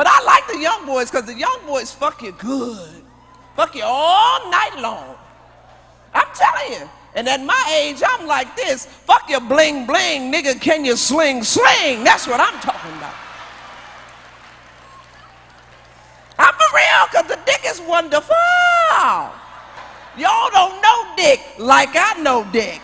But I like the young boys because the young boys fuck you good. Fuck you all night long. I'm telling you. And at my age, I'm like this. Fuck your bling bling, nigga. Can you sling sling? That's what I'm talking about. I'm for real, because the dick is wonderful. Y'all don't know dick like I know dick.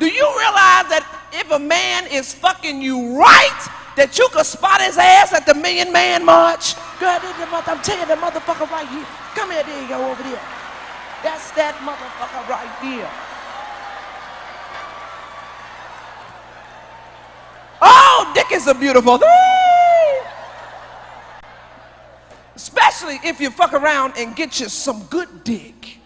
Do you realize that if a man is fucking you right, that you could spot his ass at the Million Man March? Girl, I'm telling you, the motherfucker right here. Come here, there you go, over there. That's that motherfucker right there. Oh, dick is a beautiful thing. Especially if you fuck around and get you some good dick.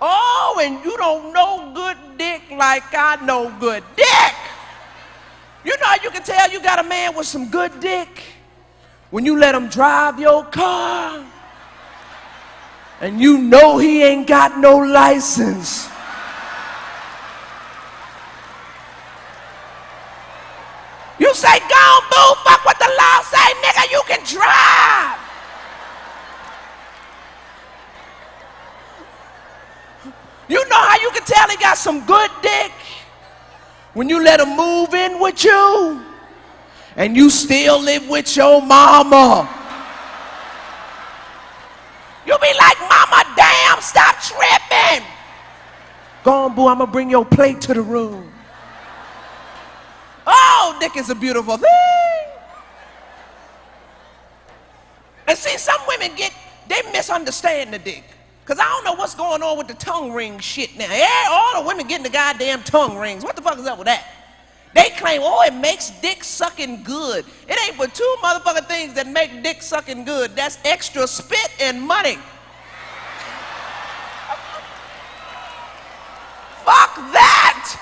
Oh, and you don't know good dick like I know good dick. You know how you can tell you got a man with some good dick? When you let him drive your car and you know he ain't got no license. You say, go boo, fuck what the law say, nigga, you can drive. You know how you can tell he got some good dick? When you let him move in with you and you still live with your mama. You'll be like, mama, damn, stop tripping. Go on, boo, I'm gonna bring your plate to the room. Oh, dick is a beautiful thing. And see, some women get, they misunderstand the dick. Because I don't know what's going on with the tongue ring shit now. Yeah, all the women getting the goddamn tongue rings. What the fuck is up with that? They claim, oh, it makes dick sucking good. It ain't but two motherfucking things that make dick sucking good. That's extra spit and money. fuck that!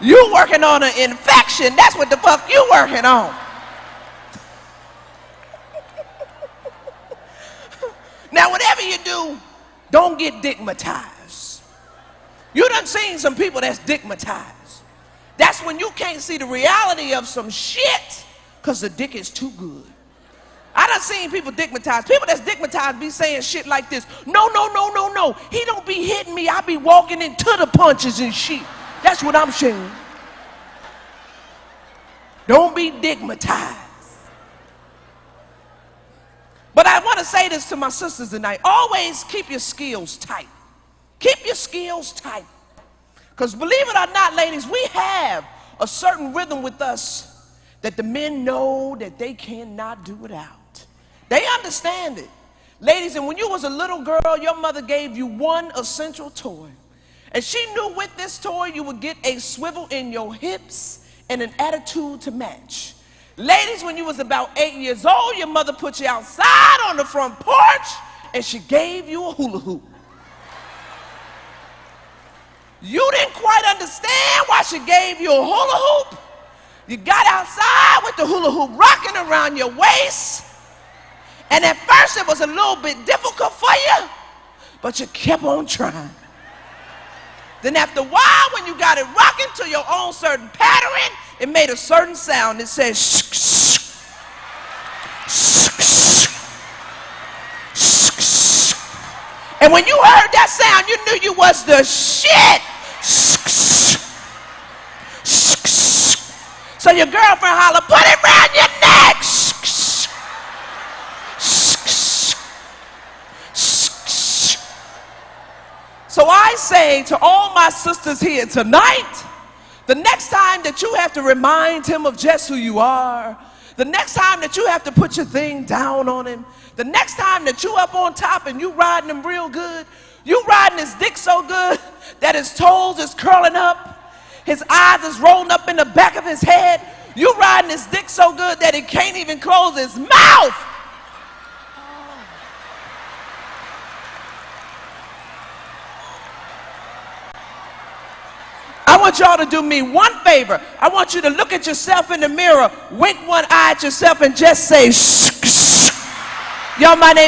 You working on an infection. That's what the fuck you working on. now, whatever you do, don't get digmatized. You done seen some people that's digmatized. That's when you can't see the reality of some shit because the dick is too good. I done seen people digmatized. People that's digmatized be saying shit like this. No, no, no, no, no. He don't be hitting me. I be walking into the punches and shit. That's what I'm saying. Don't be digmatized. To say this to my sisters tonight. Always keep your skills tight. Keep your skills tight. Because believe it or not, ladies, we have a certain rhythm with us that the men know that they cannot do without. They understand it. Ladies, and when you was a little girl, your mother gave you one essential toy. And she knew with this toy you would get a swivel in your hips and an attitude to match. Ladies, when you was about eight years old, your mother put you outside on the front porch and she gave you a hula hoop. You didn't quite understand why she gave you a hula hoop. You got outside with the hula hoop rocking around your waist. And at first it was a little bit difficult for you, but you kept on trying. Then after a while, when you got it rocking to your own certain pattern, it made a certain sound. It says, shh, shh, shh, shh, shh, and when you heard that sound, you knew you was the shit. Shh, shh, shh. So your girlfriend holler, put it around your neck. Shh, shh, shh, shh. So I say to all my sisters here tonight, the next time that you have to remind him of just who you are, the next time that you have to put your thing down on him, the next time that you up on top and you riding him real good, you riding his dick so good that his toes is curling up, his eyes is rolling up in the back of his head. You riding his dick so good that he can't even close his mouth. Want y'all to do me one favor. I want you to look at yourself in the mirror, wink one eye at yourself, and just say, shh, shh. Y'all, my name